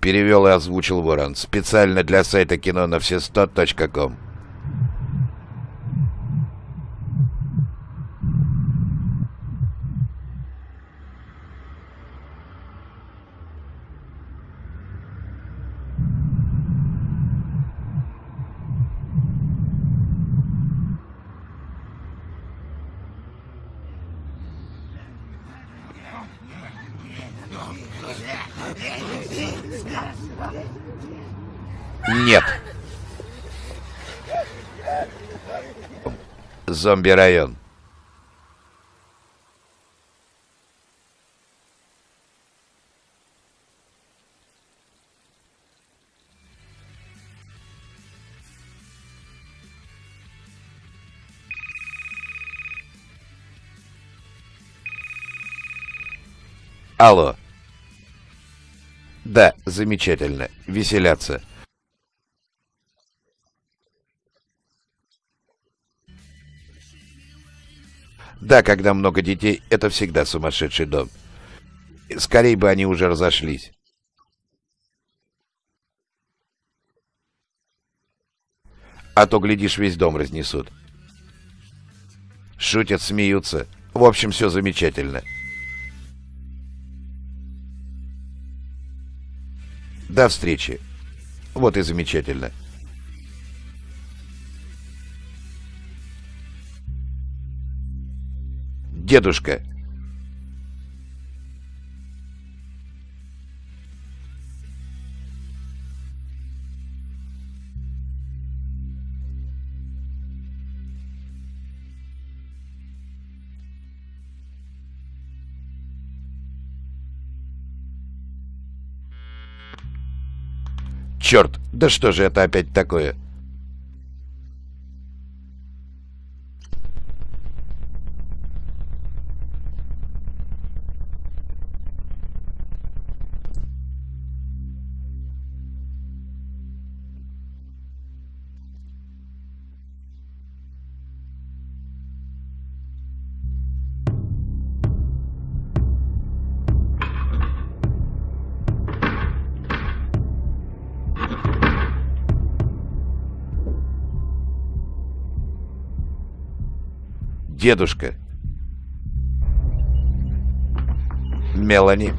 Перевел и озвучил Ворон. Специально для сайта кино на все 100.ком. Нет. Зомби-район. Алло. Да, замечательно. Веселятся. Да, когда много детей, это всегда сумасшедший дом. Скорей бы они уже разошлись. А то, глядишь, весь дом разнесут. Шутят, смеются. В общем, все замечательно. До встречи. Вот и замечательно. Дедушка. Черт, да что же это опять такое? Дедушка. Мелани.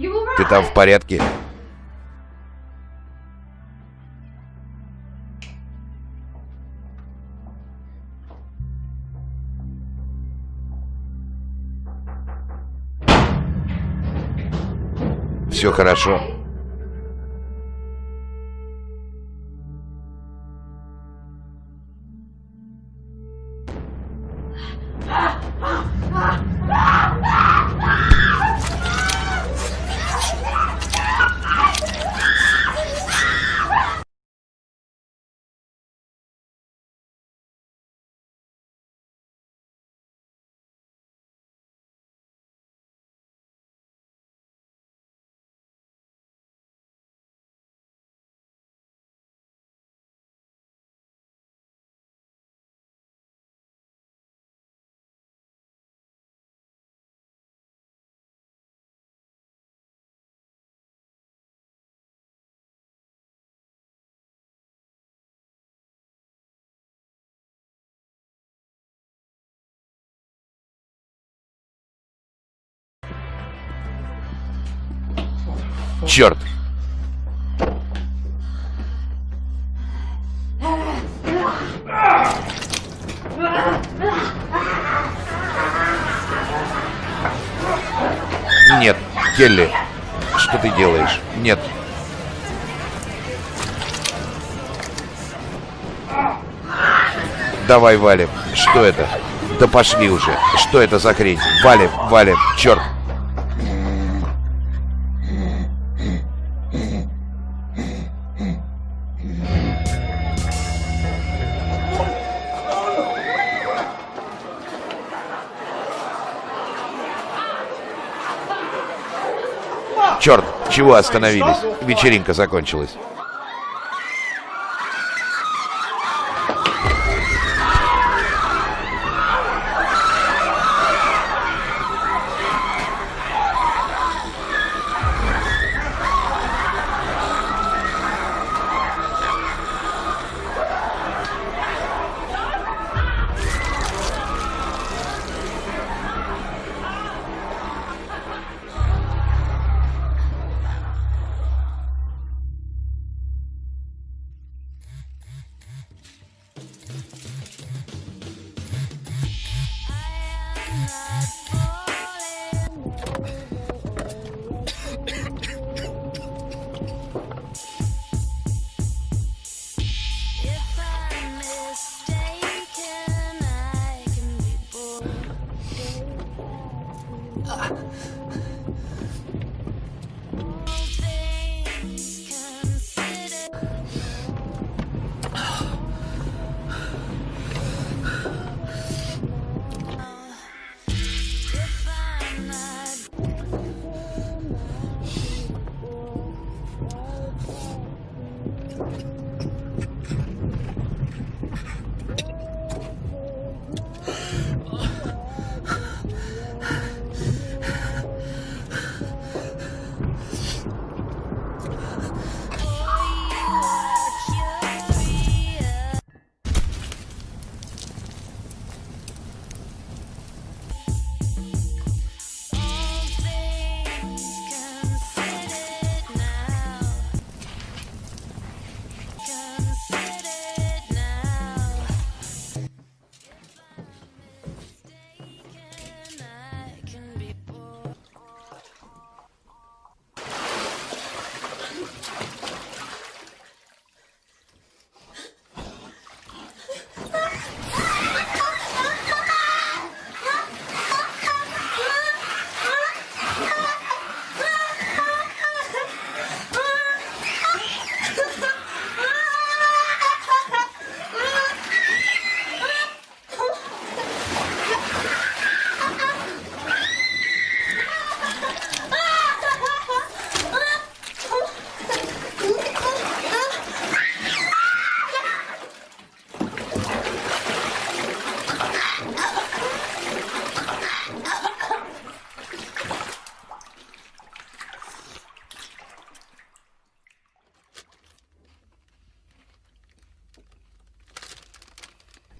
Ты там в порядке? Все хорошо. Черт! Нет, Келли, что ты делаешь? Нет. Давай валим. Что это? Да пошли уже. Что это за хрень? Валим, валим. Черт. Черт, чего остановились? Вечеринка закончилась.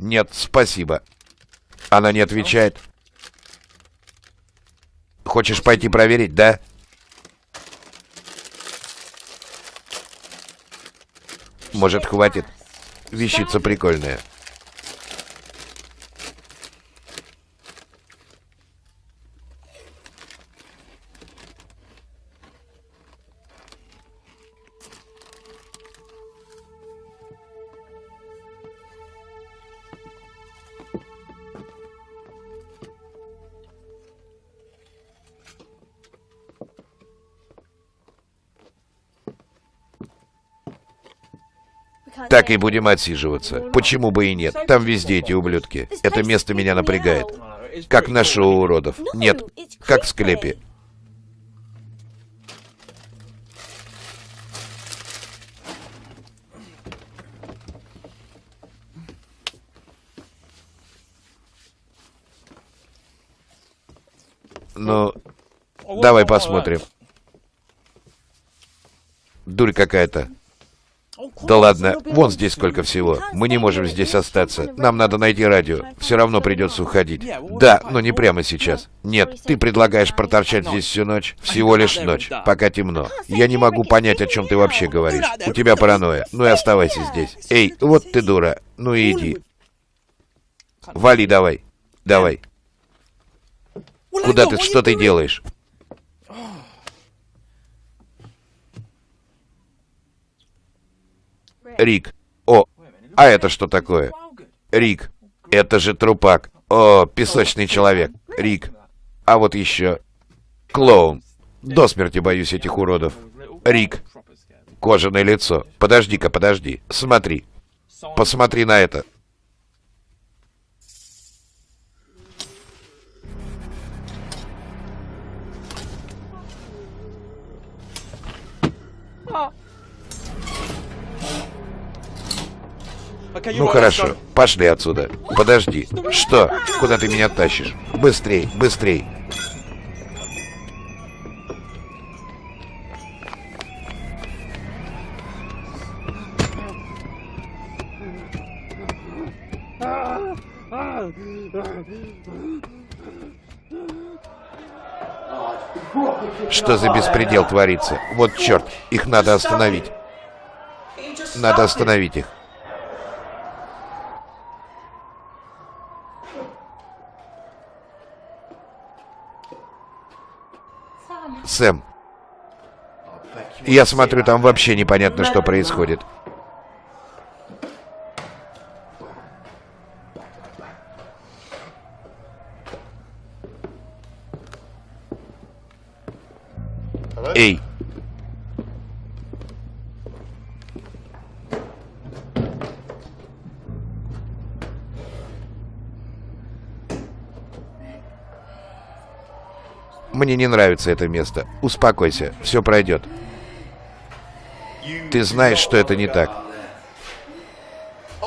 «Нет, спасибо». Она не отвечает. «Хочешь пойти проверить, да?» «Может, хватит? Вещица прикольная». Так и будем отсиживаться. Почему бы и нет? Там везде эти ублюдки. Это место меня напрягает. Как на шоу уродов. Нет, как в склепе. Ну, давай посмотрим. Дурь какая-то. Да ладно, вон здесь сколько всего. Мы не можем здесь остаться. Нам надо найти радио. Все равно придется уходить. Да, но не прямо сейчас. Нет, ты предлагаешь проторчать здесь всю ночь? Всего лишь ночь, пока темно. Я не могу понять, о чем ты вообще говоришь. У тебя паранойя. Ну и оставайся здесь. Эй, вот ты дура. Ну и иди. Вали давай. Давай. Куда ты? Что ты делаешь? Рик. О, а это что такое? Рик. Это же трупак. О, песочный человек. Рик. А вот еще. Клоун. До смерти боюсь этих уродов. Рик. Кожаное лицо. Подожди-ка, подожди. Смотри. Посмотри на это. Ну хорошо, пошли отсюда. Подожди. Что? Куда ты меня тащишь? Быстрей, быстрей. Что за беспредел творится? Вот черт, их надо остановить. Надо остановить их. Сэм. Я смотрю, там вообще непонятно, что происходит. Эй! Мне не нравится это место. Успокойся, все пройдет. Ты знаешь, что это не так.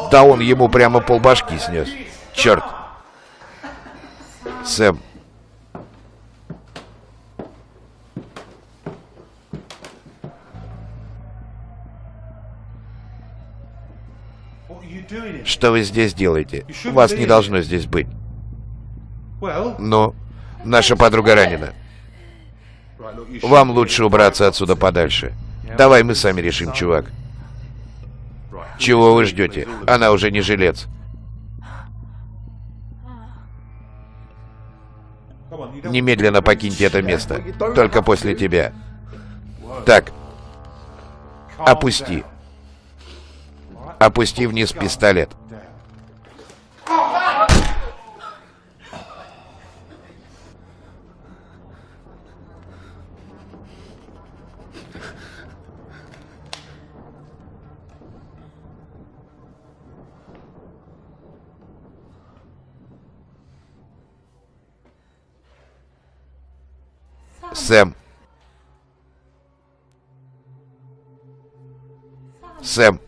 Да он ему прямо полбашки снес. Черт. Сэм. Что вы здесь делаете? Вас не должно здесь быть. Но наша подруга ранена. Вам лучше убраться отсюда подальше. Давай мы сами решим, чувак. Чего вы ждете? Она уже не жилец. Немедленно покиньте это место. Только после тебя. Так. Опусти. Опусти вниз пистолет. Сэм. Сэм.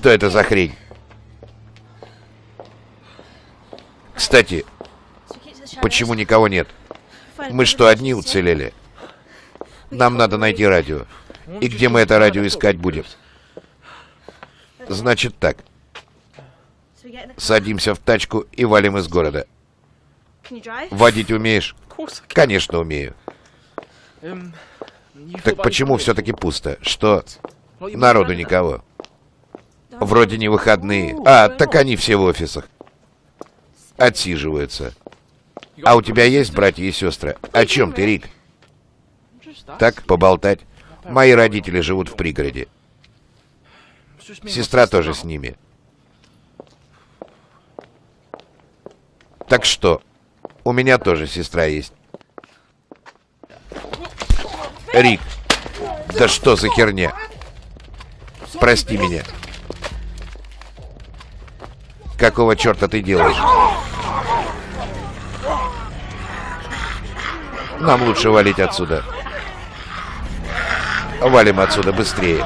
Что это за хрень? Кстати, почему никого нет? Мы что, одни уцелели? Нам надо найти радио. И где мы это радио искать будем? Значит так. Садимся в тачку и валим из города. Водить умеешь? Конечно, умею. Так почему все-таки пусто? Что? Народу никого. Вроде не выходные. А, так они все в офисах. Отсиживаются. А у тебя есть братья и сестры? О чем ты, Рик? Так, поболтать. Мои родители живут в пригороде. Сестра тоже с ними. Так что, у меня тоже сестра есть. Рик, да что за херня? Прости меня. Какого черта ты делаешь? Нам лучше валить отсюда. Валим отсюда быстрее.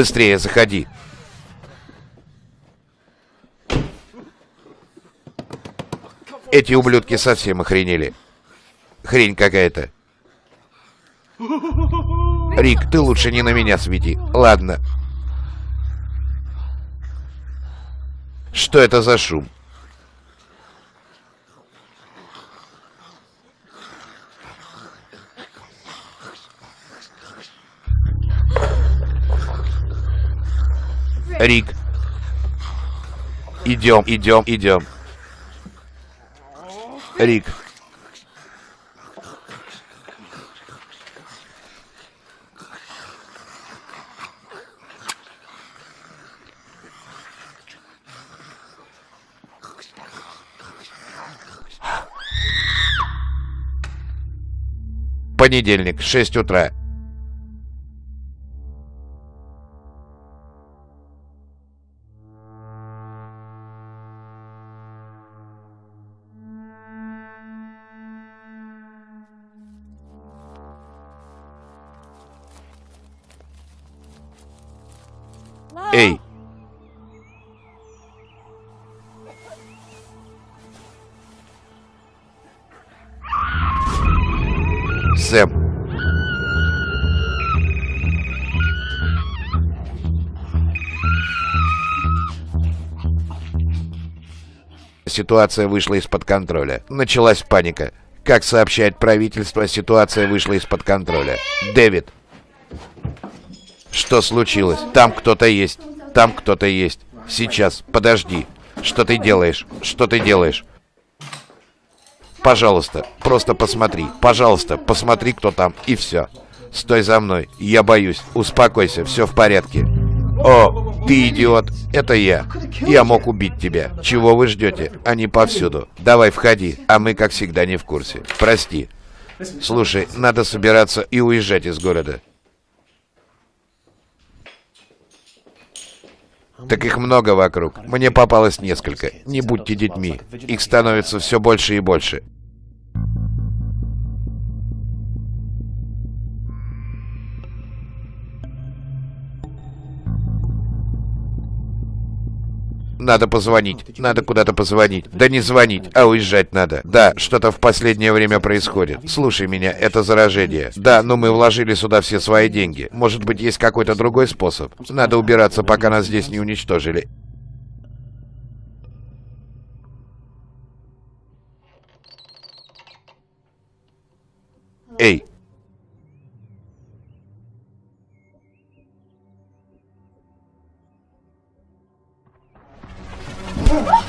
Быстрее заходи. Эти ублюдки совсем охренели. Хрень какая-то. Рик, ты лучше не на меня свети. Ладно. Что это за шум? Рик. Идем, идем, идем. Рик. Понедельник, 6 утра. Ситуация вышла из-под контроля. Началась паника. Как сообщает правительство, ситуация вышла из-под контроля. Дэвид. Что случилось? Там кто-то есть. Там кто-то есть. Сейчас, подожди. Что ты делаешь? Что ты делаешь? Пожалуйста, просто посмотри. Пожалуйста, посмотри, кто там. И все. Стой за мной. Я боюсь. Успокойся, все в порядке. О, ты идиот. Это я. Я мог убить тебя. Чего вы ждете? Они повсюду. Давай, входи. А мы, как всегда, не в курсе. Прости. Слушай, надо собираться и уезжать из города. Так их много вокруг. Мне попалось несколько. Не будьте детьми. Их становится все больше и больше. Надо позвонить. Надо куда-то позвонить. Да не звонить, а уезжать надо. Да, что-то в последнее время происходит. Слушай меня, это заражение. Да, но мы вложили сюда все свои деньги. Может быть, есть какой-то другой способ? Надо убираться, пока нас здесь не уничтожили. Эй! Boom.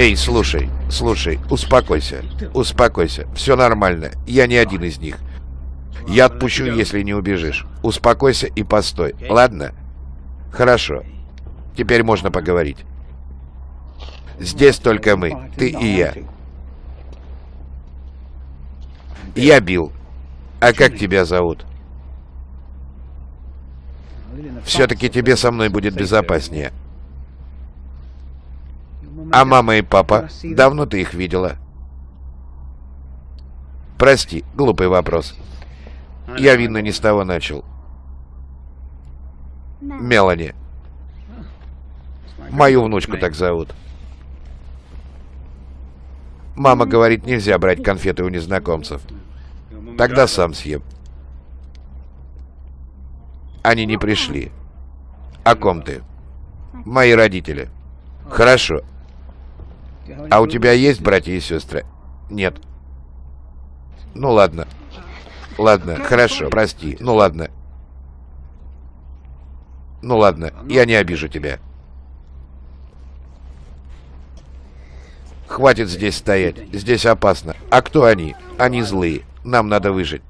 Эй, слушай, слушай, успокойся, успокойся, все нормально, я не один из них. Я отпущу, если не убежишь. Успокойся и постой, ладно? Хорошо. Теперь можно поговорить. Здесь только мы, ты и я. Я Билл. А как тебя зовут? Все-таки тебе со мной будет безопаснее. А мама и папа? Давно ты их видела? Прости, глупый вопрос. Я, видно, не с того начал. Мелани. Мою внучку так зовут. Мама говорит, нельзя брать конфеты у незнакомцев. Тогда сам съем. Они не пришли. О ком ты? Мои родители. Хорошо. А у тебя есть братья и сестры? Нет. Ну ладно. Ладно, хорошо, прости. Ну ладно. Ну ладно, я не обижу тебя. Хватит здесь стоять. Здесь опасно. А кто они? Они злые. Нам надо выжить.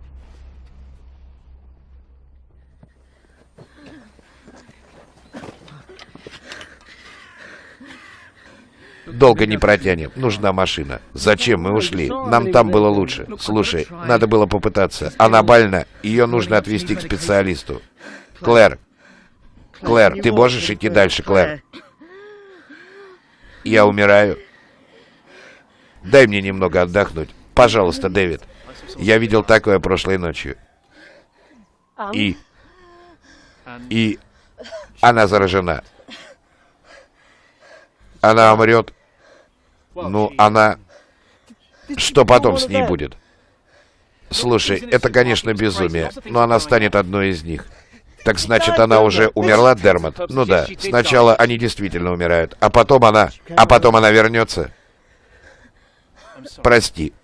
Долго не протянем. Нужна машина. Зачем мы ушли? Нам там было лучше. Слушай, надо было попытаться. Она больна. Ее нужно отвезти к специалисту. Клэр. Клэр, ты можешь идти дальше, Клэр? Я умираю. Дай мне немного отдохнуть. Пожалуйста, Дэвид. Я видел такое прошлой ночью. И... И... Она заражена. Она умрет. Ну, она... Что потом с ней будет? Слушай, это, конечно, безумие, но она станет одной из них. Так значит, она уже умерла, Дермат? Ну да. Сначала они действительно умирают, а потом она... А потом она вернется. Прости.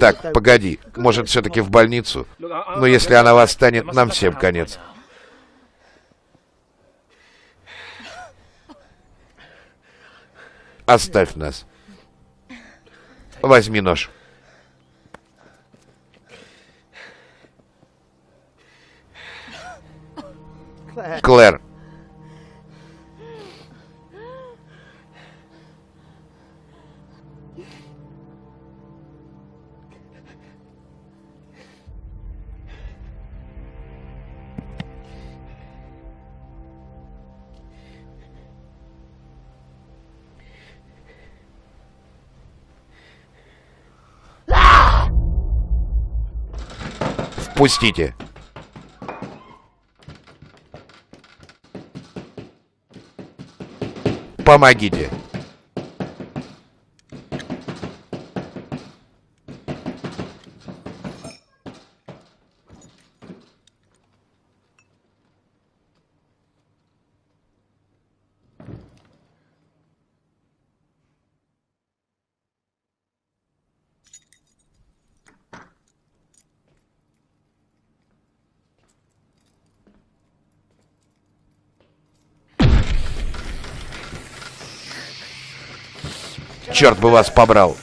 Так, погоди. Может, все-таки в больницу? Но если она восстанет, нам всем конец. Оставь нас. Возьми нож. Клэр. Впустите. Помогите. Черт бы вас побрал.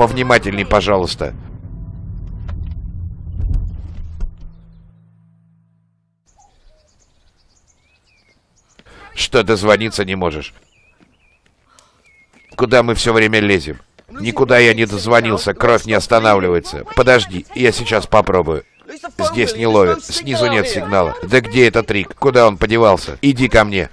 Повнимательней, пожалуйста. Что дозвониться не можешь? Куда мы все время лезем? Никуда я не дозвонился, кровь не останавливается. Подожди, я сейчас попробую. Здесь не ловят, снизу нет сигнала. Да где этот Рик? Куда он подевался? Иди ко мне.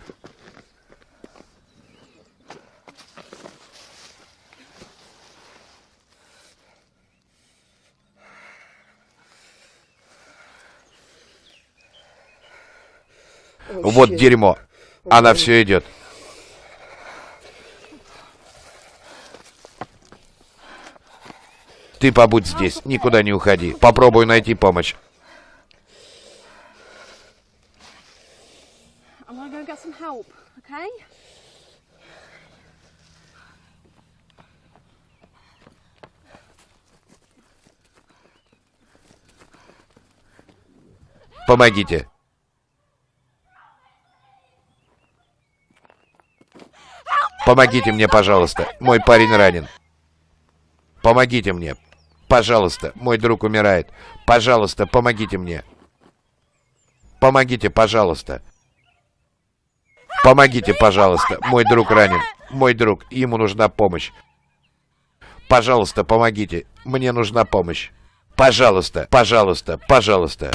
Вот дерьмо. Она все идет. Ты побудь здесь, никуда не уходи. Попробуй найти помощь. Помогите. Помогите мне, пожалуйста. Мой парень ранен. Помогите мне. Пожалуйста, мой друг умирает. Пожалуйста, помогите мне. Помогите, пожалуйста. Помогите, пожалуйста. Мой друг ранен. Мой друг, ему нужна помощь. Пожалуйста, помогите. Мне нужна помощь. Пожалуйста, пожалуйста, пожалуйста.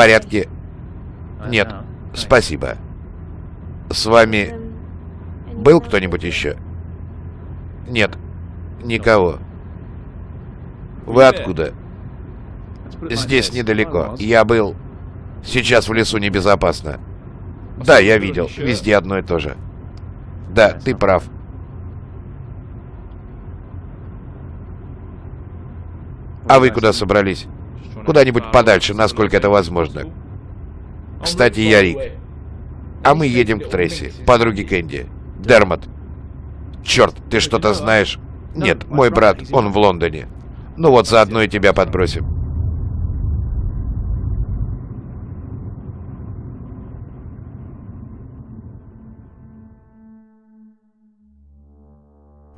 Порядке? Нет, спасибо. С вами был кто-нибудь еще? Нет, никого. Вы откуда? Здесь недалеко. Я был... Сейчас в лесу небезопасно. Да, я видел. Везде одно и то же. Да, ты прав. А вы куда собрались? Куда-нибудь подальше, насколько это возможно. Кстати, я Рик. А мы едем к Трейси, подруге Кэнди. Дермот. Черт, ты что-то знаешь? Нет, мой брат, он в Лондоне. Ну вот, заодно и тебя подбросим.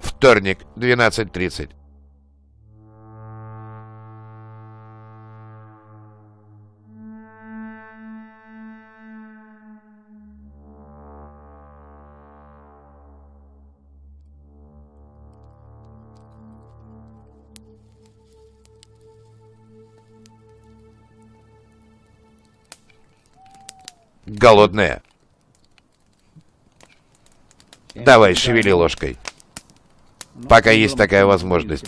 Вторник, 12.30. Голодная. Давай, шевели ложкой. Пока есть такая возможность.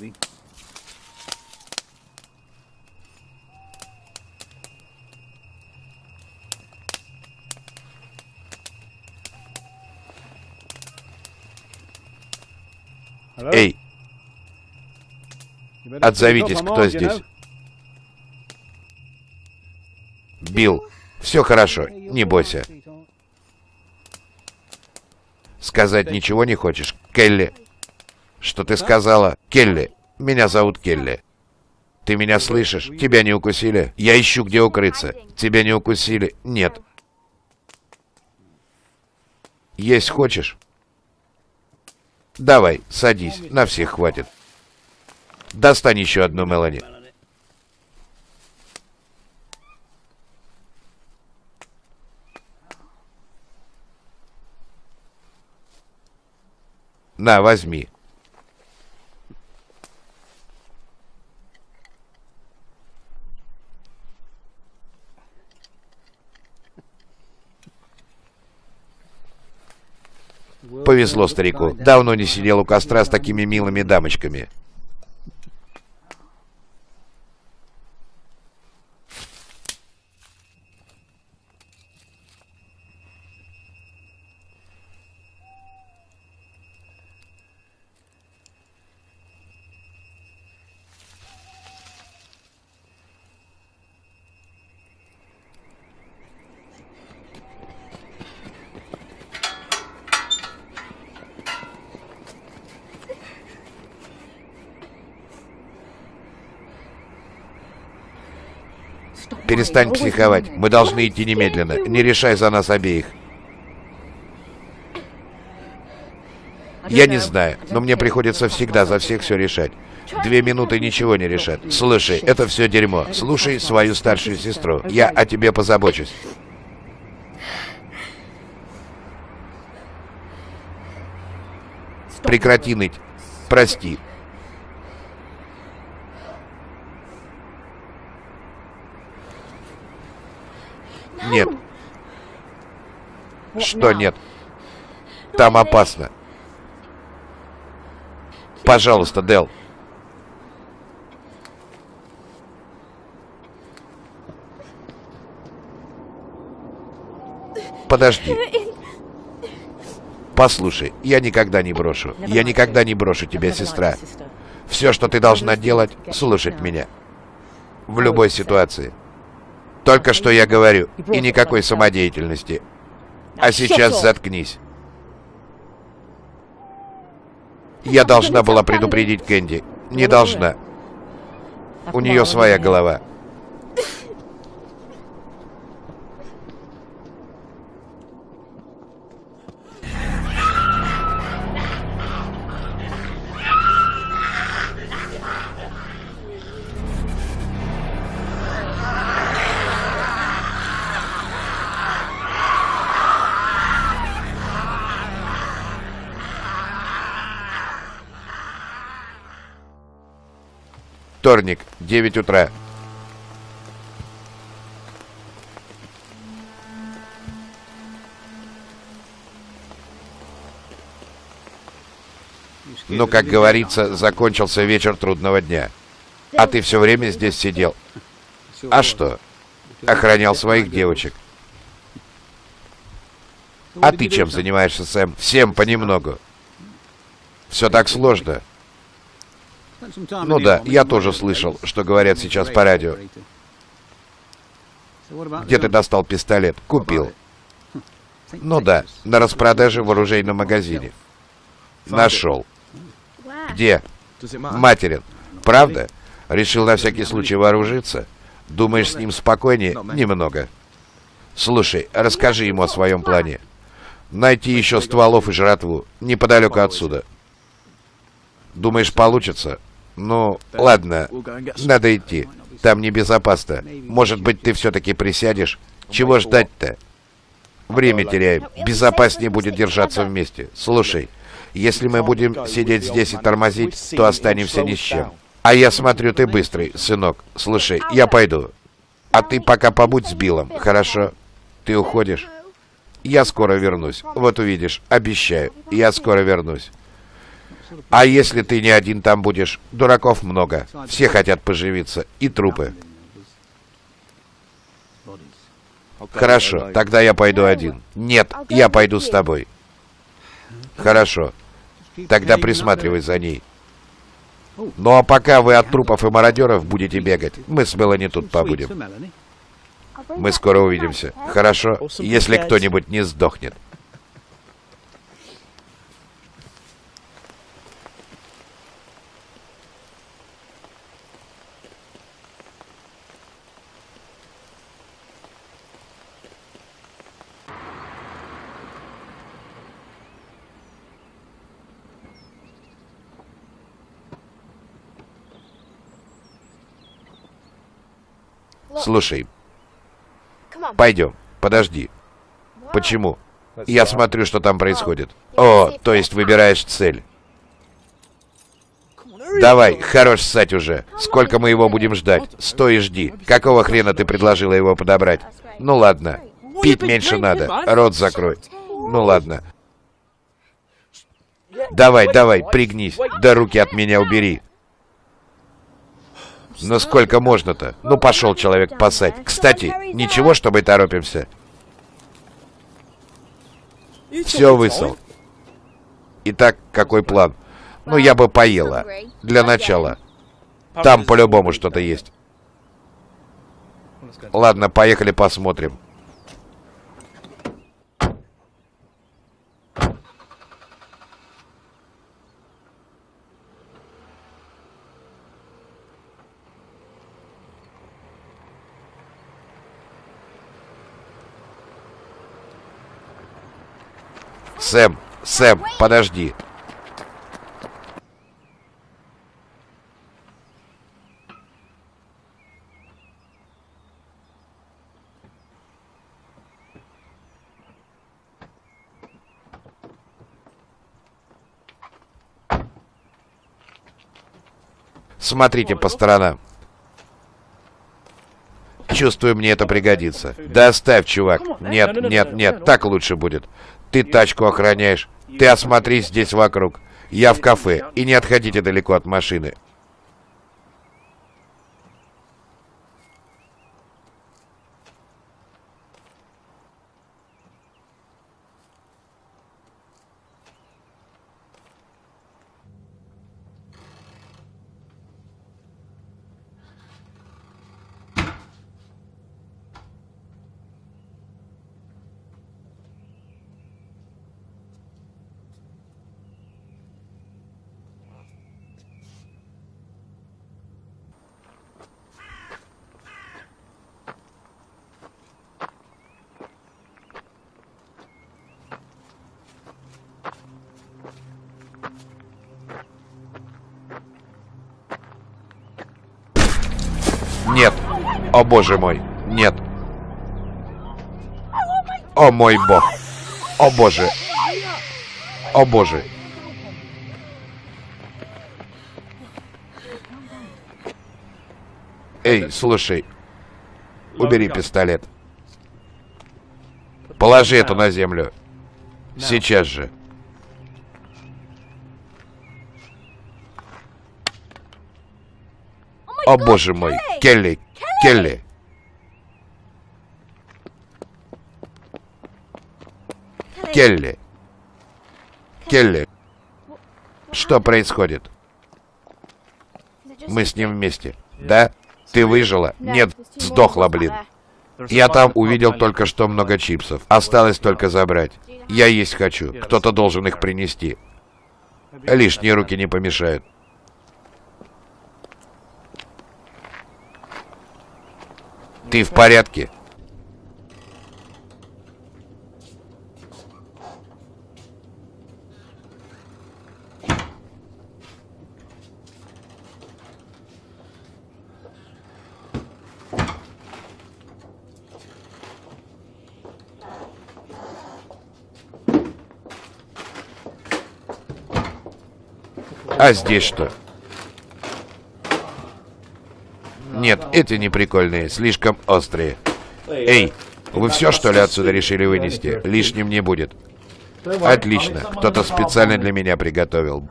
Эй, отзовитесь, кто здесь. Билл, все хорошо, не бойся. Сказать ничего не хочешь? Келли. Что ты сказала? Келли. Меня зовут Келли. Ты меня слышишь? Тебя не укусили? Я ищу, где укрыться. Тебя не укусили? Нет. Есть хочешь? Давай, садись. На всех хватит. Достань еще одну Мелани. На, возьми. Повезло старику. Давно не сидел у костра с такими милыми дамочками. Перестань психовать. Мы должны идти немедленно. Не решай за нас обеих. Я не знаю, но мне приходится всегда за всех все решать. Две минуты ничего не решат. Слушай, это все дерьмо. Слушай свою старшую сестру. Я о тебе позабочусь. Прекрати ныть. Прости. Нет. Что нет? Там опасно. Пожалуйста, Дел. Подожди. Послушай, я никогда не брошу. Я никогда не брошу тебя, сестра. Все, что ты должна делать, слушать меня. В любой ситуации. Только что я говорю. И никакой самодеятельности. А сейчас заткнись. Я должна была предупредить Кэнди. Не должна. У нее своя голова. Вторник, 9 утра. Ну, как говорится, закончился вечер трудного дня. А ты все время здесь сидел. А что? Охранял своих девочек. А ты чем занимаешься, Сэм? Всем понемногу. Все так сложно. Ну да, я тоже слышал, что говорят сейчас по радио. Где ты достал пистолет? Купил. Ну да, на распродаже в оружейном магазине. Нашел. Где? Материн. Правда? Решил на всякий случай вооружиться? Думаешь, с ним спокойнее? Немного. Слушай, расскажи ему о своем плане. Найти еще стволов и жратву, неподалеку отсюда. Думаешь, получится? Ну, ладно, надо идти. Там небезопасно. Может быть, ты все-таки присядешь? Чего ждать-то? Время теряем. Безопаснее будет держаться вместе. Слушай, если мы будем сидеть здесь и тормозить, то останемся ни с чем. А я смотрю, ты быстрый, сынок. Слушай, я пойду. А ты пока побудь с Биллом, хорошо? Ты уходишь? Я скоро вернусь. Вот увидишь, обещаю, я скоро вернусь. А если ты не один там будешь? Дураков много. Все хотят поживиться. И трупы. Хорошо, тогда я пойду один. Нет, я пойду с тобой. Хорошо. Тогда присматривай за ней. Ну а пока вы от трупов и мародеров будете бегать, мы с Мелани тут побудем. Мы скоро увидимся. Хорошо, если кто-нибудь не сдохнет. Слушай, пойдем. Подожди. Почему? Я смотрю, что там происходит. О, то есть выбираешь цель. Давай, хорош ссать уже. Сколько мы его будем ждать? Стой и жди. Какого хрена ты предложила его подобрать? Ну ладно. Пить меньше надо. Рот закрой. Ну ладно. Давай, давай, пригнись. Да руки от меня убери. Ну сколько можно-то? Ну пошел человек пасать. Кстати, ничего, что мы торопимся. Все высол. Итак, какой план? Ну, я бы поела. Для начала. Там по-любому что-то есть. Ладно, поехали посмотрим. Сэм, Сэм, подожди. Смотрите по сторонам. Чувствую, мне это пригодится. Да оставь, чувак. Нет, нет, нет, так лучше будет. Ты тачку охраняешь. Ты осмотрись здесь вокруг. Я в кафе. И не отходите далеко от машины. Нет. О боже мой. Нет. О мой бог. О боже. О боже. Эй, слушай. Убери пистолет. Положи это на землю. Сейчас же. О боже мой, Келли, Келли. Келли. Келли. Что происходит? Мы с ним вместе. Да? Ты выжила? Нет, сдохла, блин. Я там увидел только что много чипсов. Осталось только забрать. Я есть хочу. Кто-то должен их принести. Лишние руки не помешают. Ты в порядке? А здесь что? Нет, эти не прикольные, слишком острые. Эй, вы все, что ли, отсюда решили вынести? Лишним не будет. Отлично, кто-то специально для меня приготовил.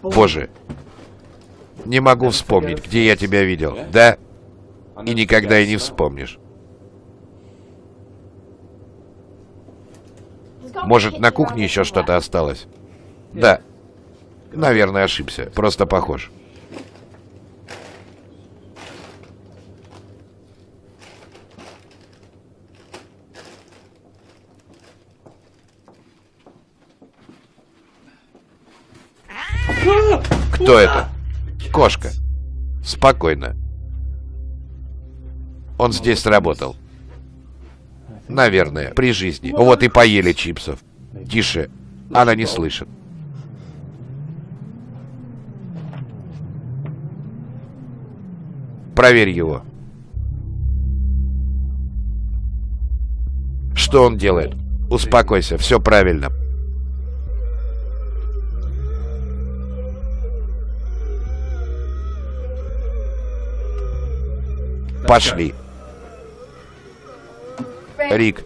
Боже. Не могу вспомнить, где я тебя видел. Да? И никогда и не вспомнишь. Может, на кухне еще что-то осталось? Да. Наверное, ошибся. Просто похож. Кто это? Кошка. Спокойно. Он здесь работал. Наверное, при жизни. Вот и поели чипсов. Тише. Она не слышит. Проверь его. Что он делает? Успокойся, все правильно. Пошли. Рик.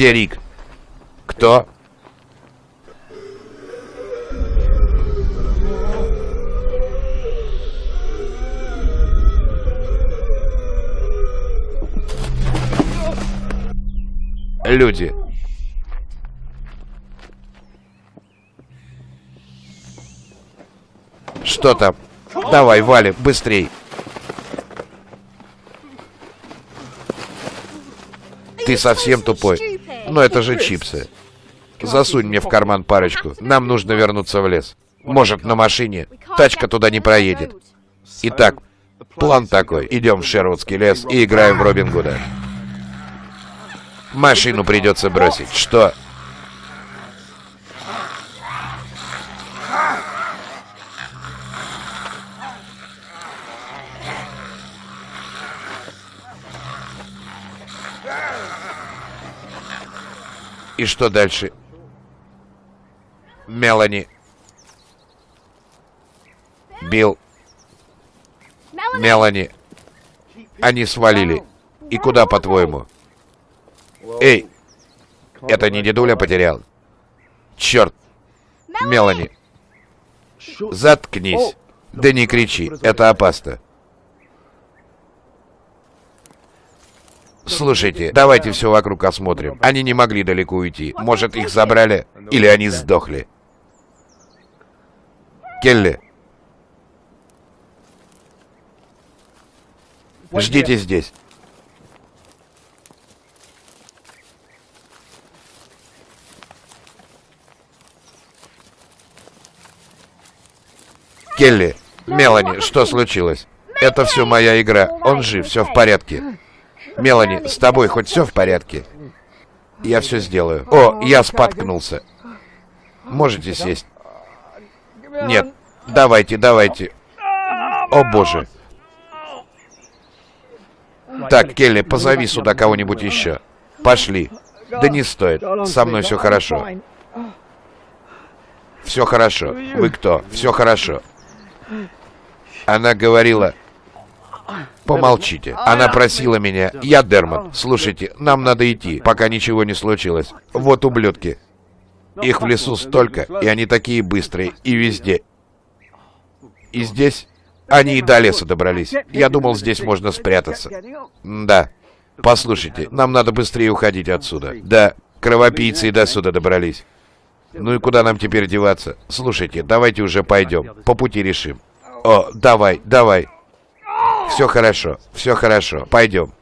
Где Рик? Кто? Люди. Что там? Давай, вали, быстрей. Ты совсем тупой. Но это же чипсы. Засунь мне в карман парочку. Нам нужно вернуться в лес. Может, на машине. Тачка туда не проедет. Итак, план такой. Идем в Шервудский лес и играем в Робин Гуда. Машину придется бросить. Что? И что дальше? Мелани. Билл. Мелани. Они свалили. И куда, по-твоему? Эй! Это не дедуля потерял? Черт! Мелани. Заткнись. Да не кричи, это опасно. Слушайте, давайте все вокруг осмотрим. Они не могли далеко уйти. Может, их забрали? Или они сдохли? Келли. Ждите здесь. Келли, Мелани, что случилось? Это все моя игра. Он жив, все в порядке. Мелани, с тобой хоть все в порядке? Я все сделаю. О, я споткнулся. Можете сесть? Нет. Давайте, давайте. О, боже. Так, Келли, позови сюда кого-нибудь еще. Пошли. Да не стоит. Со мной все хорошо. Все хорошо. Вы кто? Все хорошо. Она говорила... Помолчите. Она просила меня. Я Дермат. Слушайте, нам надо идти, пока ничего не случилось. Вот ублюдки. Их в лесу столько, и они такие быстрые, и везде. И здесь они и до леса добрались. Я думал, здесь можно спрятаться. Да. Послушайте, нам надо быстрее уходить отсюда. Да, кровопийцы и до сюда добрались. Ну и куда нам теперь деваться? Слушайте, давайте уже пойдем. По пути решим. О, давай, давай. Все хорошо, все хорошо. Пойдем.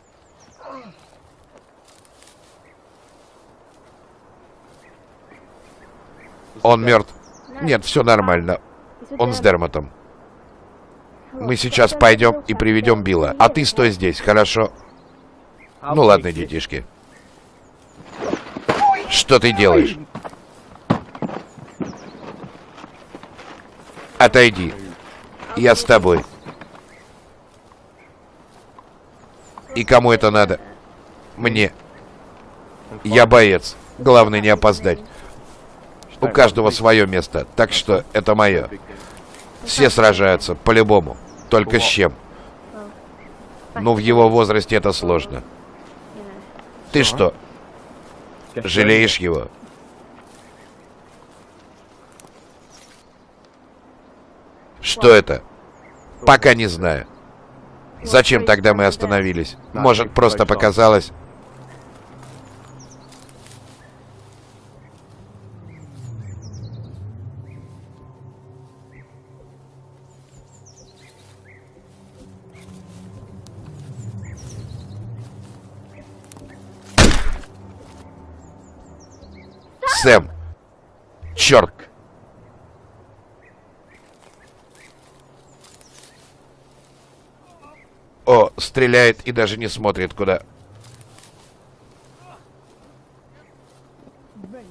Он мертв. Нет, все нормально. Он с Дермотом. Мы сейчас пойдем и приведем Билла. А ты стой здесь, хорошо? Ну ладно, детишки. Что ты делаешь? Отойди. Я с тобой. И кому это надо? Мне. Я боец. Главное не опоздать. У каждого свое место, так что это мое. Все сражаются, по-любому. Только с чем? Ну, в его возрасте это сложно. Ты что, жалеешь его? Что это? Пока не знаю. Зачем тогда мы остановились? Может, просто показалось? Сэм! Черт! О, стреляет и даже не смотрит куда.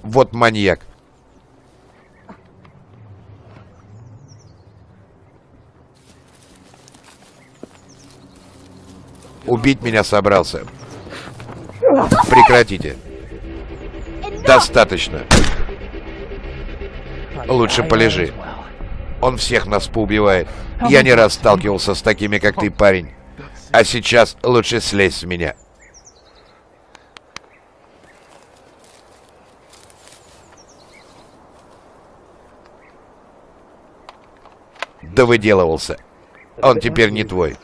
Вот маньяк. Убить меня собрался. Прекратите. Достаточно. Лучше полежи. Он всех нас поубивает. Я не раз сталкивался с такими, как ты, парень. А сейчас лучше слезь с меня. Да выделывался. Он теперь не твой.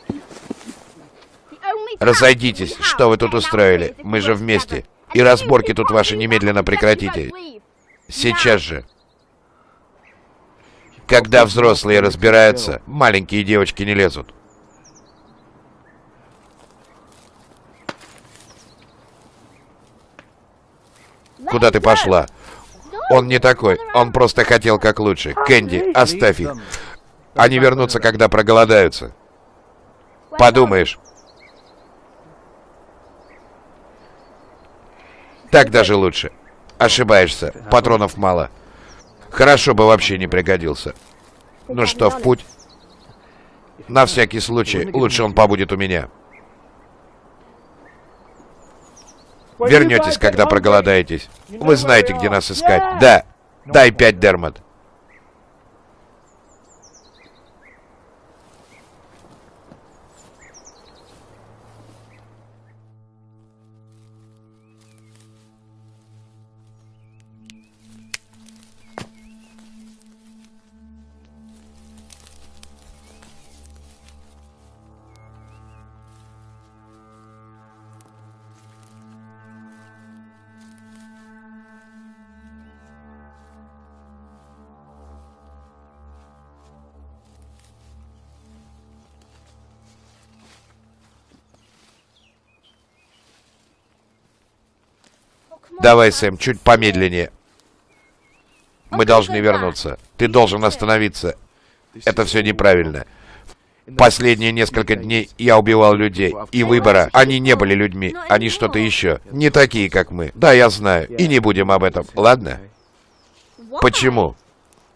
Разойдитесь, что вы тут устроили? Мы же вместе. И разборки тут ваши немедленно прекратите. Сейчас же. Когда взрослые разбираются, маленькие девочки не лезут. Куда ты пошла? Он не такой. Он просто хотел как лучше. Кэнди, оставь их. Они вернутся, когда проголодаются. Подумаешь. Так даже лучше. Ошибаешься. Патронов мало. Хорошо бы вообще не пригодился. Ну что, в путь? На всякий случай, лучше он побудет у меня. Вернетесь, когда проголодаетесь. Вы знаете, где нас искать. Да. Дай пять, Дермат. Давай, Сэм, чуть помедленнее. Мы должны вернуться. Ты должен остановиться. Это все неправильно. Последние несколько дней я убивал людей. И выбора. Они не были людьми. Они что-то еще. Не такие, как мы. Да, я знаю. И не будем об этом. Ладно? Почему?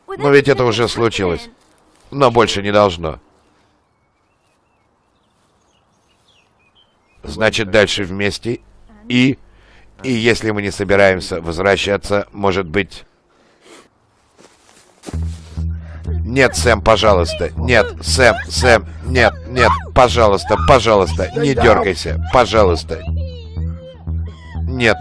Но ведь это уже случилось. Но больше не должно. Значит, дальше вместе. И... И если мы не собираемся возвращаться, может быть... Нет, Сэм, пожалуйста. Нет, Сэм, Сэм, нет, нет, пожалуйста, пожалуйста, не дергайся, пожалуйста. Нет.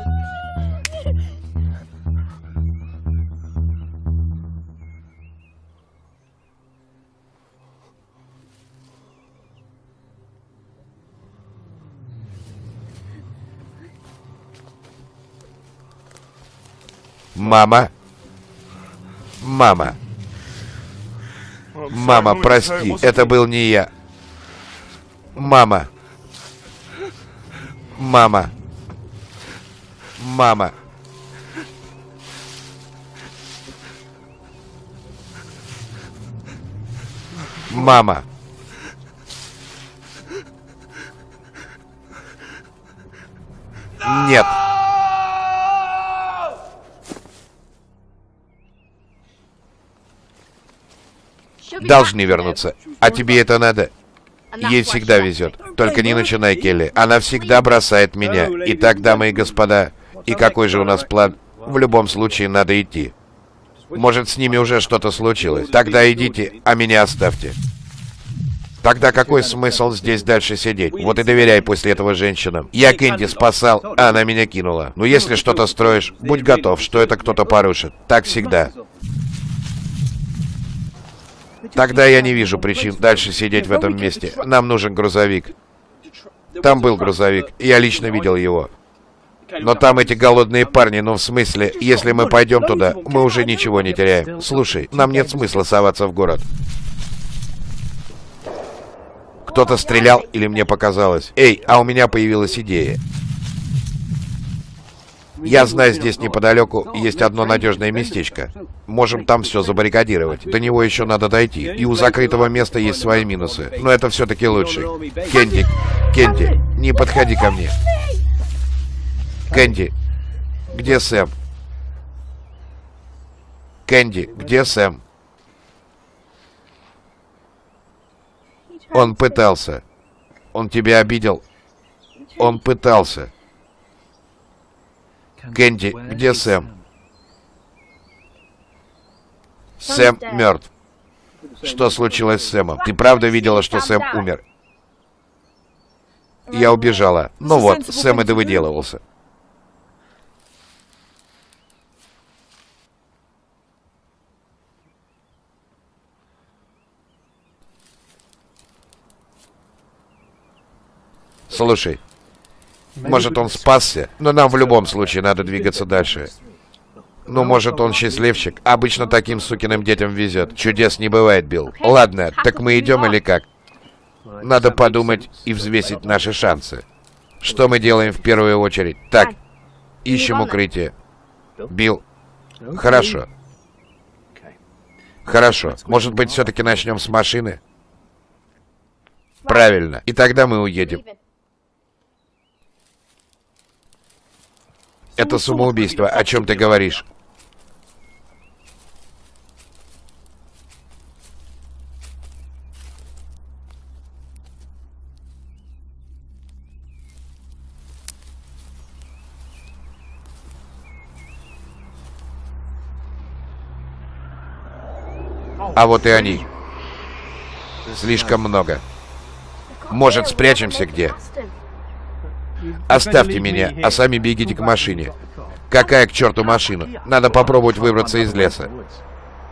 Мама. Мама. Мама, прости, это был не я. Мама. Мама. Мама. Мама. Нет. Должны вернуться. А тебе это надо. Ей всегда везет. Только не начинай, Келли. Она всегда бросает меня. Итак, дамы и господа, и какой же у нас план? В любом случае, надо идти. Может, с ними уже что-то случилось. Тогда идите, а меня оставьте. Тогда какой смысл здесь дальше сидеть? Вот и доверяй после этого женщинам. Я Кэнди спасал, а она меня кинула. Но если что-то строишь, будь готов, что это кто-то порушит. Так всегда. Тогда я не вижу причин дальше сидеть в этом месте. Нам нужен грузовик. Там был грузовик, я лично видел его. Но там эти голодные парни, ну в смысле, если мы пойдем туда, мы уже ничего не теряем. Слушай, нам нет смысла соваться в город. Кто-то стрелял или мне показалось? Эй, а у меня появилась идея. Я знаю, здесь неподалеку есть одно надежное местечко. Можем там все забаррикадировать. До него еще надо дойти. И у закрытого места есть свои минусы. Но это все-таки лучше. Кенди, Кенди, не подходи ко мне. Кэнди, где Сэм? Кэнди, где Сэм? Он пытался. Он тебя обидел. Он пытался. Кэнди, где Сэм? Сэм мертв. Что случилось с Сэмом? Ты правда видела, что Сэм умер? Я убежала. Ну вот, Сэм и довыделывался. Слушай, может он спасся, но нам в любом случае надо двигаться дальше. Ну, может, он счастливчик. Обычно таким сукиным детям везет. Чудес не бывает, Билл. Ладно, так мы идем или как? Надо подумать и взвесить наши шансы. Что мы делаем в первую очередь? Так, ищем укрытие. Билл, хорошо. Хорошо. Может быть, все-таки начнем с машины? Правильно. И тогда мы уедем. Это самоубийство. О чем ты говоришь? А вот и они. Слишком много. Может, спрячемся где? Оставьте меня, а сами бегите к машине. Какая к черту машина? Надо попробовать выбраться из леса.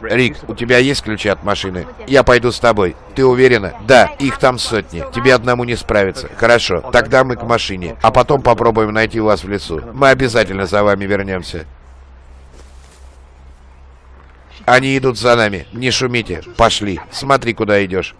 Рик, у тебя есть ключи от машины? Я пойду с тобой. Ты уверена? Да, их там сотни. Тебе одному не справиться. Хорошо, тогда мы к машине. А потом попробуем найти вас в лесу. Мы обязательно за вами вернемся. Они идут за нами. Не шумите. Пошли. Смотри, куда идешь.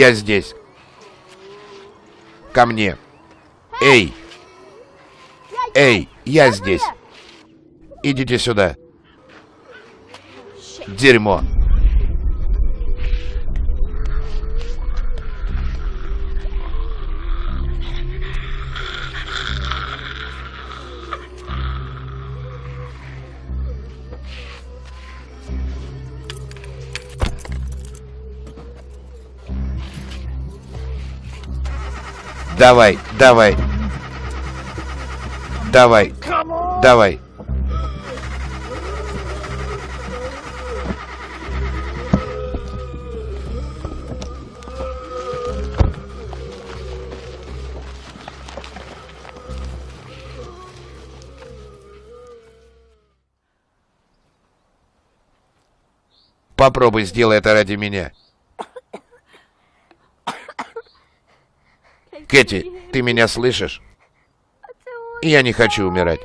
Я здесь. Ко мне. Эй! Эй, я здесь. Идите сюда. Дерьмо. Давай, давай. Давай. Давай. Попробуй, сделай это ради меня. Кэти, ты меня слышишь? Я не хочу умирать.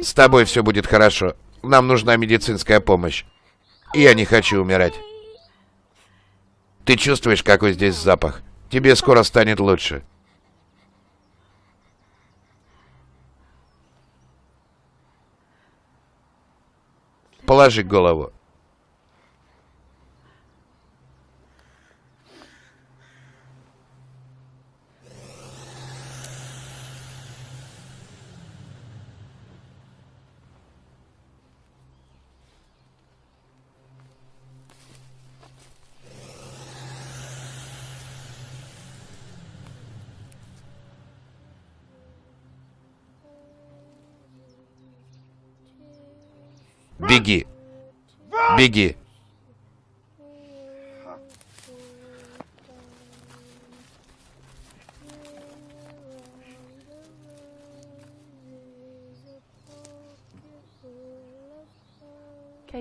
С тобой все будет хорошо. Нам нужна медицинская помощь. Я не хочу умирать. Ты чувствуешь, какой здесь запах? Тебе скоро станет лучше. Положи голову. Беги. Беги.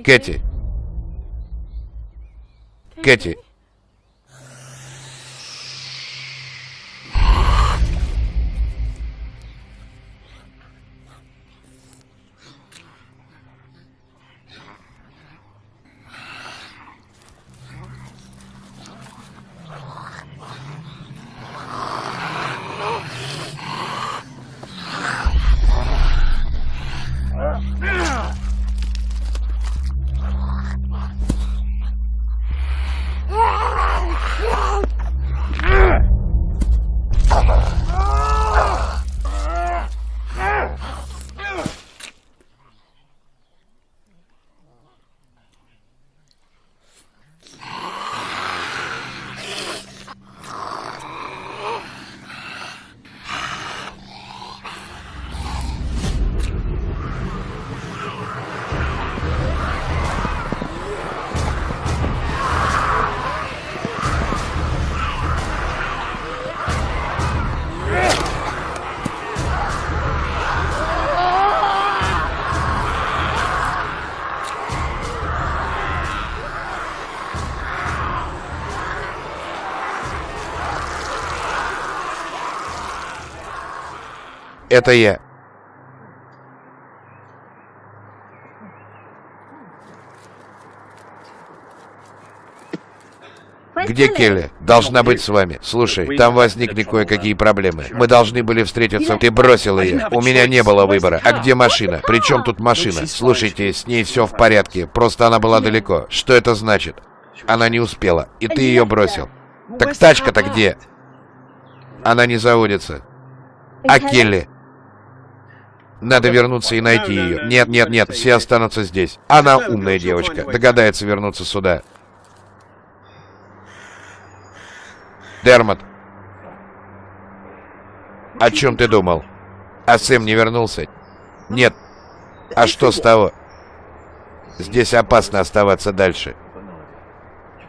Кэти. Кэти. Это я. Где Келли? Должна быть с вами. Слушай, там возникли кое-какие проблемы. Мы должны были встретиться. Ты бросил ее. У меня не было выбора. А где машина? Причем тут машина? Слушайте, с ней все в порядке. Просто она была далеко. Что это значит? Она не успела. И ты ее бросил. Так тачка-то где? Она не заводится. А Келли? Надо вернуться и найти ее. Нет, нет, нет, все останутся здесь. Она умная девочка. Догадается вернуться сюда. Дермот. О чем ты думал? А Сэм не вернулся? Нет. А что с того? Здесь опасно оставаться дальше.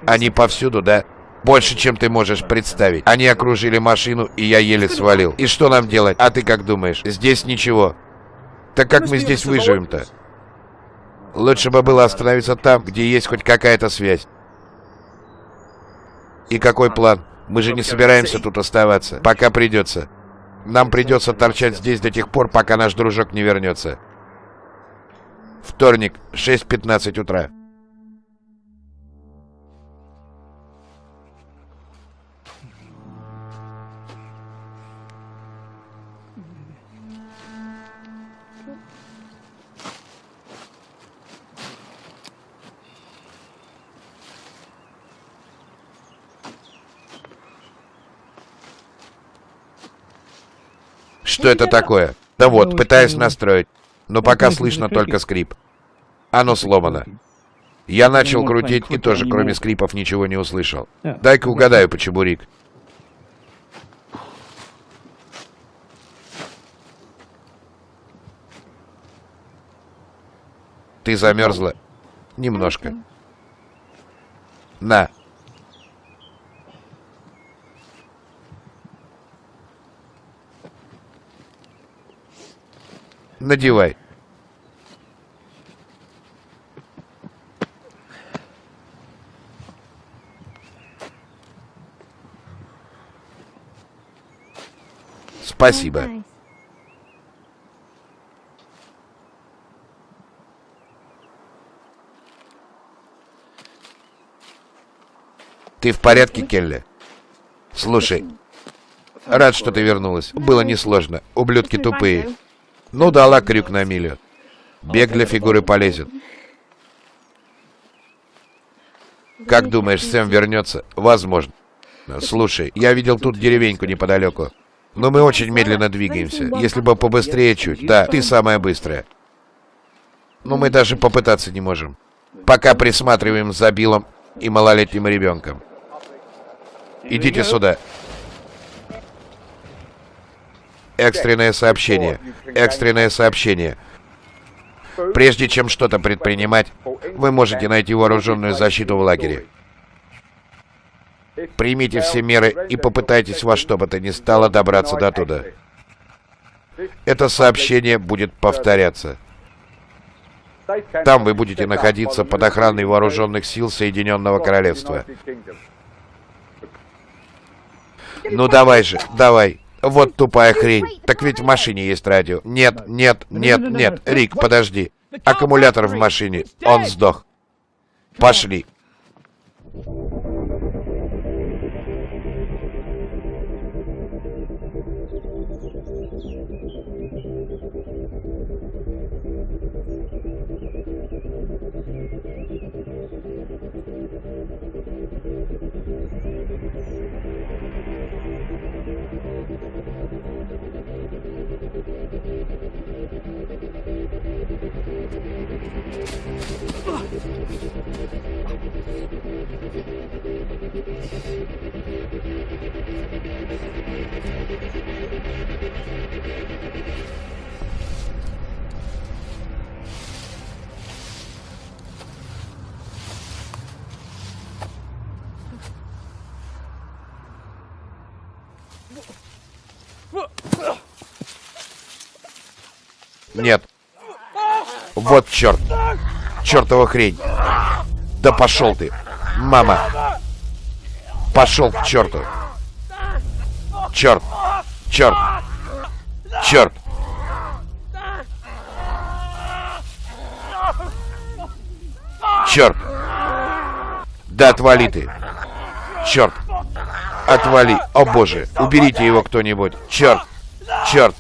Они повсюду, да? Больше, чем ты можешь представить. Они окружили машину, и я еле свалил. И что нам делать? А ты как думаешь? Здесь ничего. Так как мы здесь выживем-то? Лучше бы было остановиться там, где есть хоть какая-то связь. И какой план? Мы же не собираемся тут оставаться. Пока придется. Нам придется торчать здесь до тех пор, пока наш дружок не вернется. Вторник, 6.15 утра. Что это такое? Да вот, пытаюсь настроить, но пока слышно только скрип. Оно сломано. Я начал крутить и тоже, кроме скрипов, ничего не услышал. Дай-ка угадаю, почему Рик. Ты замерзла? Немножко. На. Надевай. Спасибо. Ты в порядке, Келли? Слушай, рад, что ты вернулась. Было несложно. Ублюдки тупые. Ну, дала крюк на милю. Бег для фигуры полезен. Как думаешь, Сэм вернется? Возможно. Слушай, я видел тут деревеньку неподалеку. Но мы очень медленно двигаемся. Если бы побыстрее чуть. Да, ты самая быстрая. Но мы даже попытаться не можем. Пока присматриваем за Биллом и малолетним ребенком. Идите сюда. Экстренное сообщение. Экстренное сообщение. Прежде чем что-то предпринимать, вы можете найти вооруженную защиту в лагере. Примите все меры и попытайтесь во что бы то ни стало добраться до туда. Это сообщение будет повторяться. Там вы будете находиться под охраной вооруженных сил Соединенного Королевства. Ну давай же, давай. Вот тупая хрень. Так ведь в машине есть радио. Нет, нет, нет, нет. Рик, подожди. Аккумулятор в машине. Он сдох. Пошли. Нет. Вот черт. Чертова хрень. Да пошел ты. Мама. Пошел к черту. Черт. Черт. Черт. Черт. Да отвали ты. Черт. Отвали. О боже. Уберите его кто-нибудь. Черт. Черт.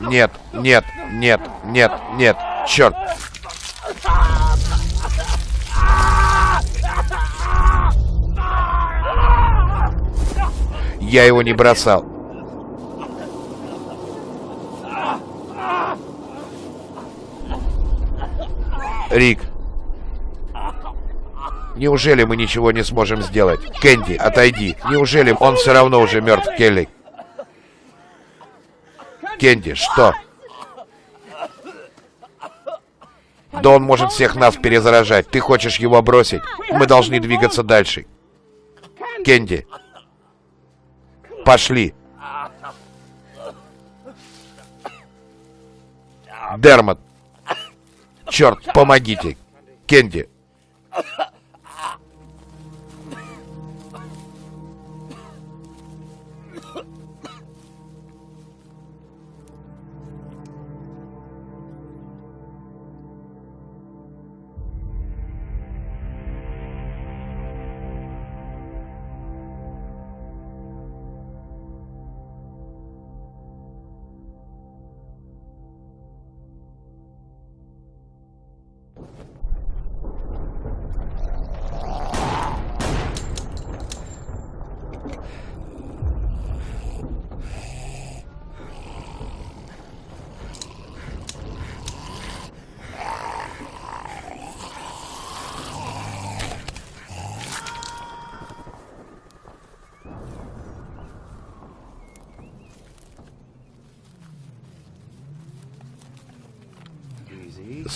Нет, нет, нет, нет, нет. Черт. Я его не бросал. Рик. Неужели мы ничего не сможем сделать? Кэнди, отойди. Неужели он все равно уже мертв, Келли? Кенди, что? Да он может всех нас перезаражать. Ты хочешь его бросить? Мы должны двигаться дальше. Кенди. Пошли. Дермот. Черт, помогите. Кенди.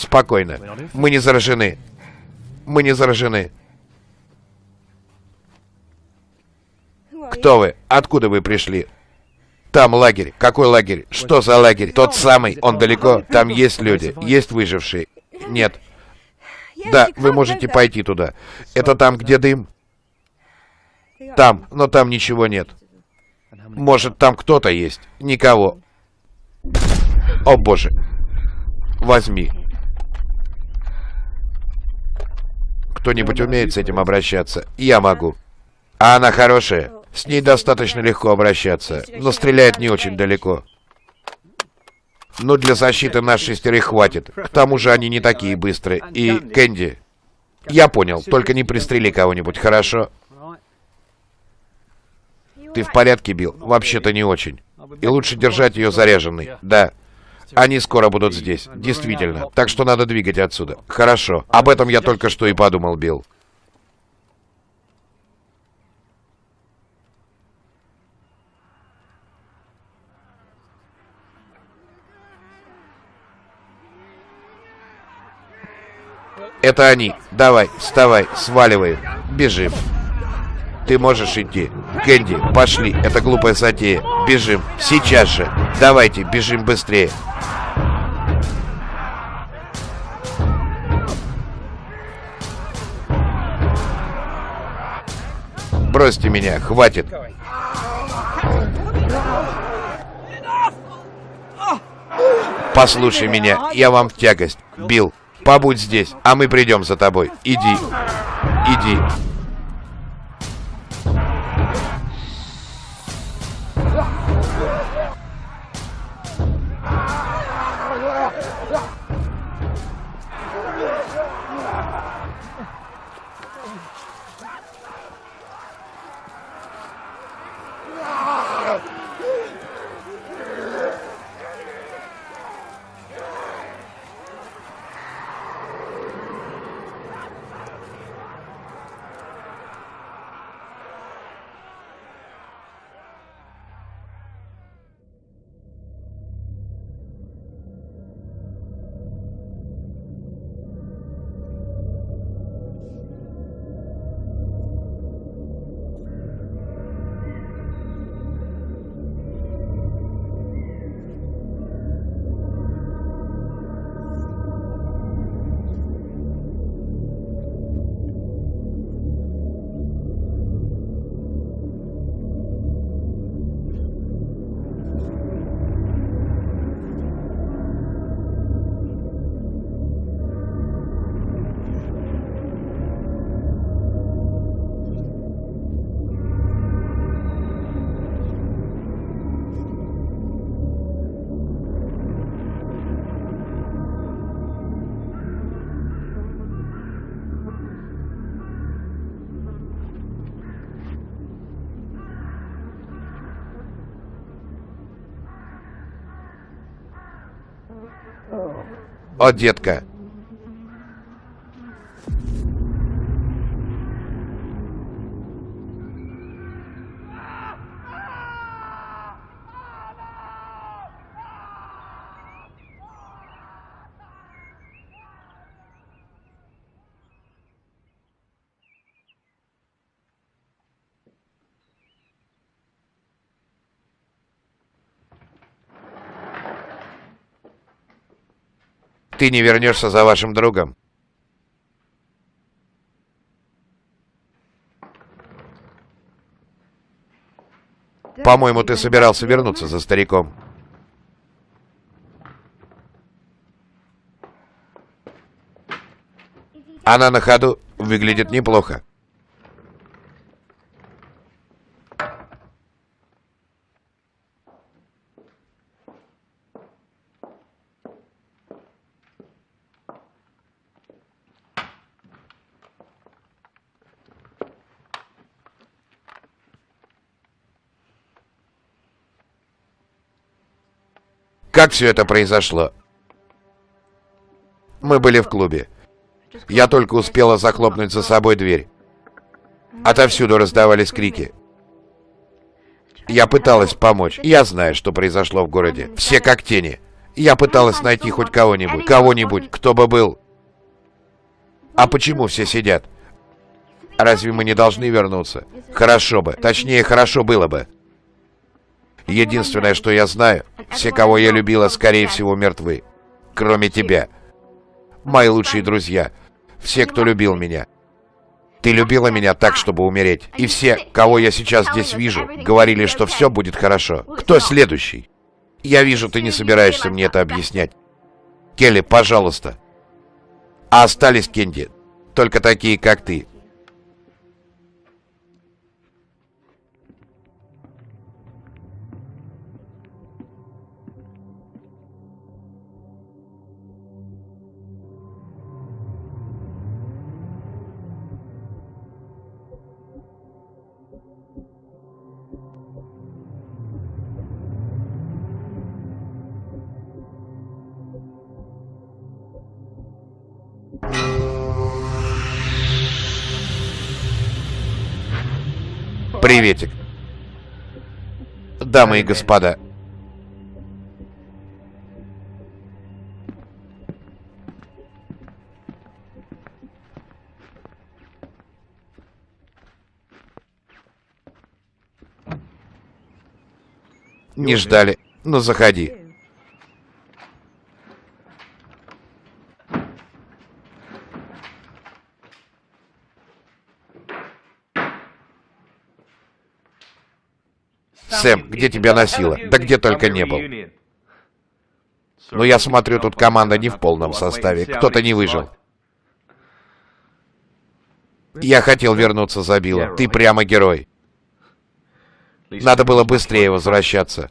Спокойно. Мы не заражены. Мы не заражены. Кто вы? Откуда вы пришли? Там лагерь. Какой лагерь? Что за лагерь? Тот самый. Он далеко. Там есть люди. Есть выжившие. Нет. Да, вы можете пойти туда. Это там, где дым? Там. Но там ничего нет. Может, там кто-то есть? Никого. О, боже. Возьми. Кто-нибудь умеет с этим обращаться? Я могу. А она хорошая. С ней достаточно легко обращаться, но стреляет не очень далеко. Но для защиты нас шестерых хватит. К тому же они не такие быстрые. И, Кэнди, я понял, только не пристрели кого-нибудь, хорошо? Ты в порядке, Билл? Вообще-то не очень. И лучше держать ее заряженной. Да. Они скоро будут здесь. Действительно. Так что надо двигать отсюда. Хорошо. Об этом я только что и подумал, Билл. Это они. Давай, вставай, сваливай. Бежим. Ты можешь идти. Кэнди, пошли. Это глупая затея. Бежим. Сейчас же. Давайте, бежим быстрее. Бросьте меня, хватит. Послушай меня, я вам в тягость. Билл, побудь здесь, а мы придем за тобой. Иди. Иди. О, детка. Ты не вернешься за вашим другом. По-моему, ты собирался вернуться за стариком. Она на ходу выглядит неплохо. Как все это произошло? Мы были в клубе. Я только успела захлопнуть за собой дверь. Отовсюду раздавались крики. Я пыталась помочь. Я знаю, что произошло в городе. Все как тени. Я пыталась найти хоть кого-нибудь, кого-нибудь, кто бы был. А почему все сидят? Разве мы не должны вернуться? Хорошо бы, точнее, хорошо было бы. Единственное, что я знаю, все, кого я любила, скорее всего, мертвы. Кроме тебя. Мои лучшие друзья. Все, кто любил меня. Ты любила меня так, чтобы умереть. И все, кого я сейчас здесь вижу, говорили, что все будет хорошо. Кто следующий? Я вижу, ты не собираешься мне это объяснять. Келли, пожалуйста. А остались, Кенди, только такие, как ты. Приветик. Дамы и господа. Не ждали. Ну, заходи. Сэм, где тебя носило? Да где только не был. Но я смотрю, тут команда не в полном составе. Кто-то не выжил. Я хотел вернуться за Билла. Ты прямо герой. Надо было быстрее возвращаться.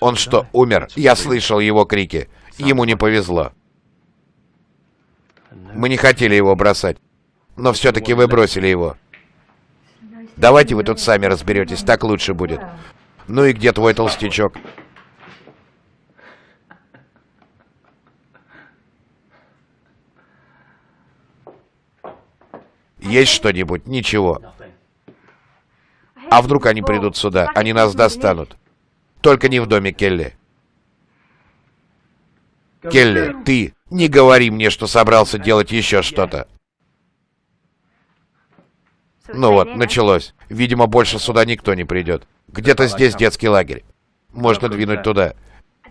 Он что, умер? Я слышал его крики. Ему не повезло. Мы не хотели его бросать. Но все-таки вы бросили его. Давайте вы тут сами разберетесь, так лучше будет. Ну и где твой толстячок? Есть что-нибудь? Ничего. А вдруг они придут сюда? Они нас достанут. Только не в доме Келли. Келли, ты не говори мне, что собрался делать еще что-то. Ну вот, началось. Видимо, больше сюда никто не придет. Где-то здесь детский лагерь. Можно двинуть туда.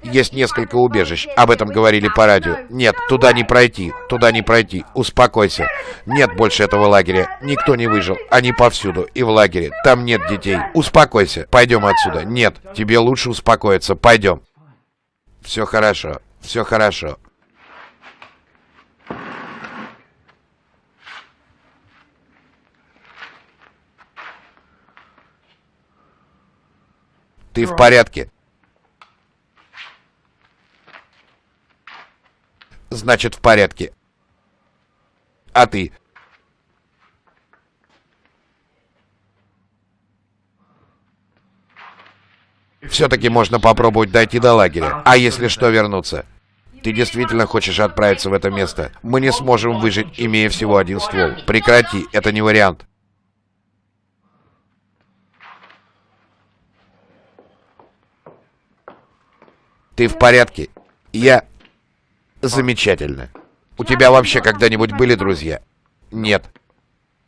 Есть несколько убежищ. Об этом говорили по радио. Нет, туда не пройти. Туда не пройти. Успокойся. Нет больше этого лагеря. Никто не выжил. Они повсюду. И в лагере. Там нет детей. Успокойся. Пойдем отсюда. Нет, тебе лучше успокоиться. Пойдем. Все хорошо. Все хорошо. Ты в порядке? Значит, в порядке. А ты? Все-таки можно попробовать дойти до лагеря. А если что, вернуться? Ты действительно хочешь отправиться в это место? Мы не сможем выжить, имея всего один ствол. Прекрати, это не вариант. Ты в порядке? Я... Замечательно. У тебя вообще когда-нибудь были друзья? Нет.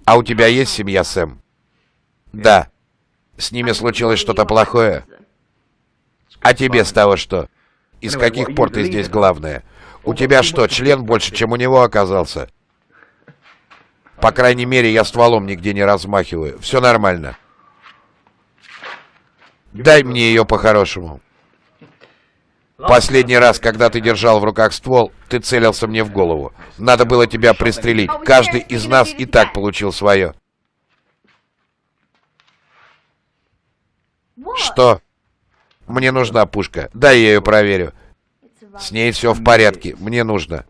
А у тебя есть семья, Сэм? Да. С ними случилось что-то плохое? А тебе с того что? И с каких пор ты здесь главное? У тебя что, член больше, чем у него оказался? По крайней мере, я стволом нигде не размахиваю. Все нормально. Дай мне ее по-хорошему. Последний раз, когда ты держал в руках ствол, ты целился мне в голову. Надо было тебя пристрелить. Каждый из нас и так получил свое. Что? Мне нужна пушка. Дай я ее проверю. С ней все в порядке. Мне нужно.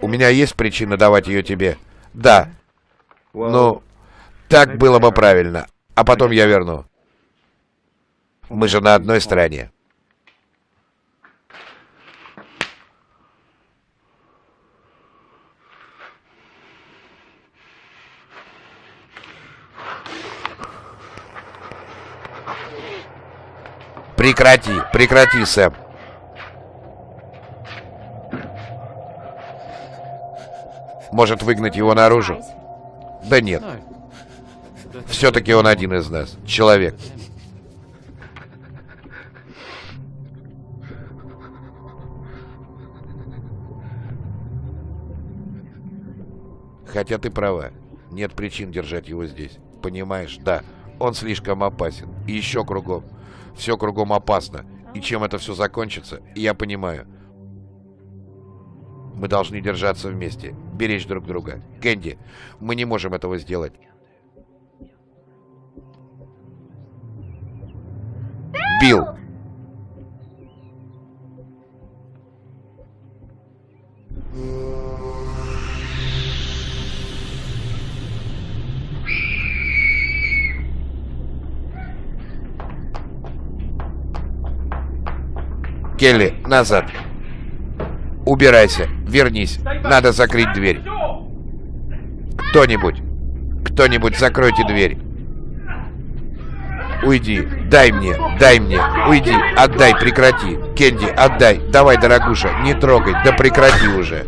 У меня есть причина давать ее тебе? Да. Ну, так было бы правильно. А потом я верну. Мы же на одной стороне. Прекрати, прекрати, Сэм. Может выгнать его наружу? Да нет. Все-таки он один из нас. Человек. Хотя ты права. Нет причин держать его здесь. Понимаешь? Да. Он слишком опасен. И еще кругом. Все кругом опасно. И чем это все закончится, я понимаю. Мы должны держаться вместе, беречь друг друга. Кэнди, мы не можем этого сделать. Билл! Келли, назад. Убирайся, вернись. Надо закрыть дверь. Кто-нибудь, кто-нибудь закройте дверь. Уйди, дай мне, дай мне, уйди, отдай, прекрати. Кенди, отдай, давай, дорогуша, не трогай, да прекрати уже.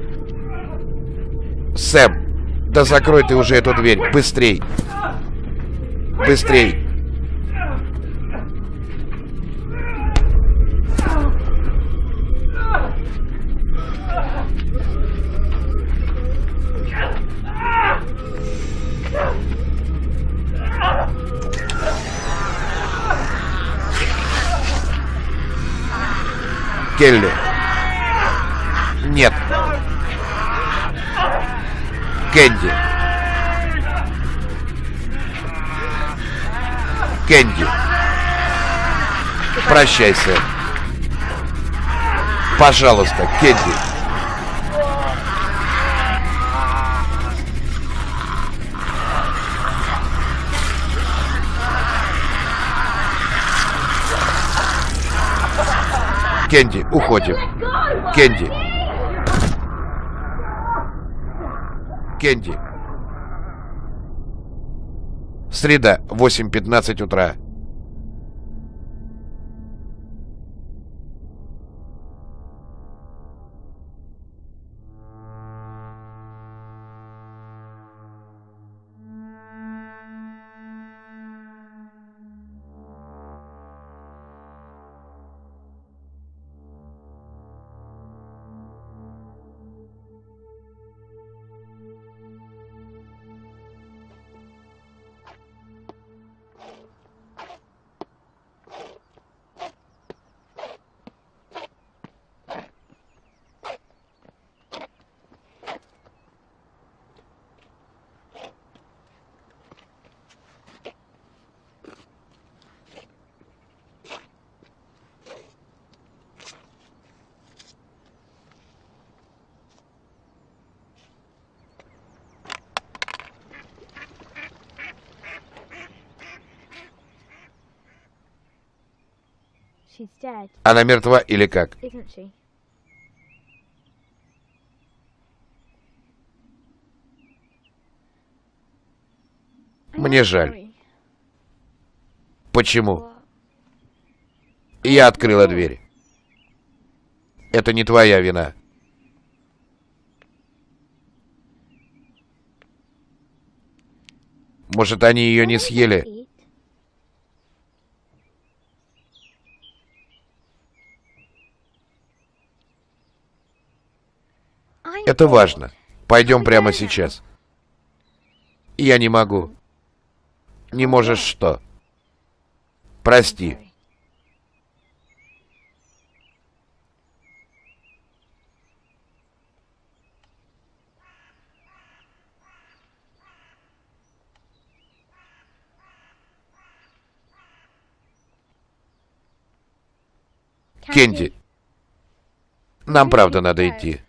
Сэм, да закрой ты уже эту дверь, быстрей. Быстрей. Келли. Нет. Кэнди. Кэнди. Прощайся. Пожалуйста, Кэнди. Кенди, уходим. Кенди. Кенди. Среда, 8.15 утра. Она мертва или как? Мне жаль. Почему? Я открыла дверь. Это не твоя вина. Может, они ее не съели? Это важно. Пойдем прямо сейчас. Я не могу. Не можешь что? Прости. Кенди, нам правда надо идти.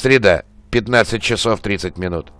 Среда, 15 часов 30 минут.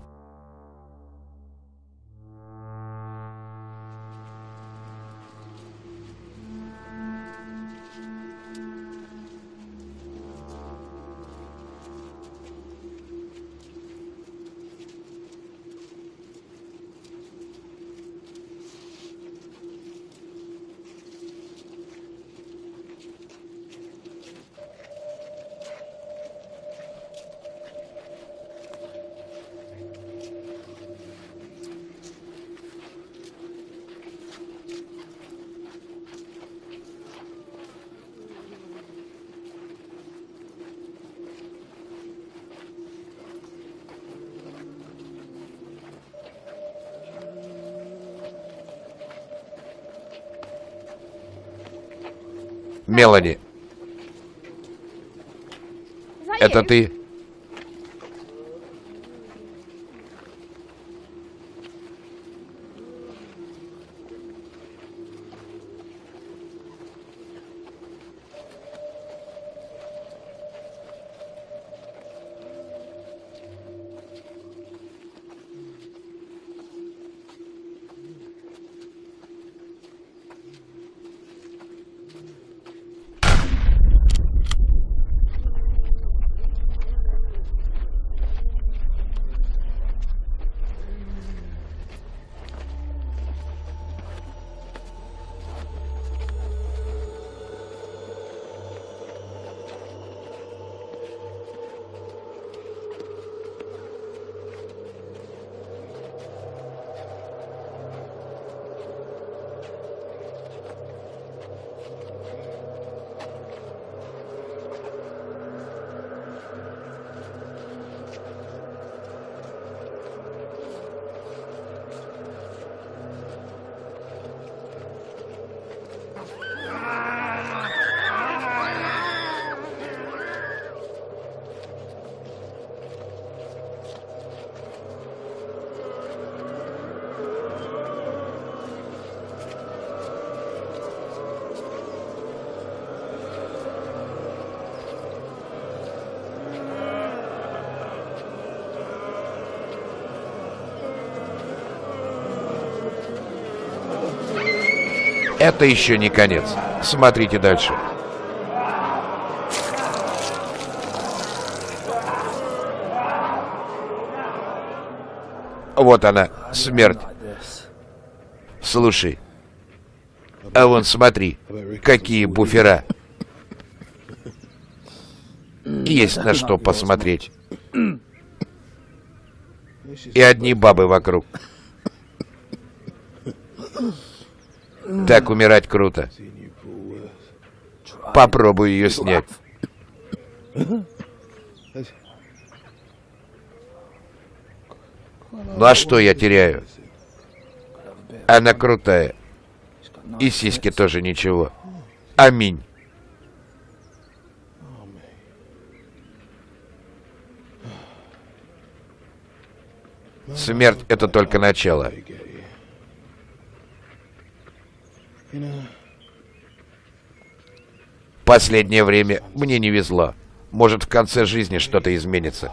That это ты? Это еще не конец. Смотрите дальше. Вот она, смерть. Слушай. А вон смотри, какие буфера. Есть на что посмотреть. И одни бабы вокруг. Так умирать круто. Попробую ее снять. Ну а что я теряю? Она крутая. И сиськи тоже ничего. Аминь. Смерть — это только начало. Последнее время мне не везло. Может, в конце жизни что-то изменится.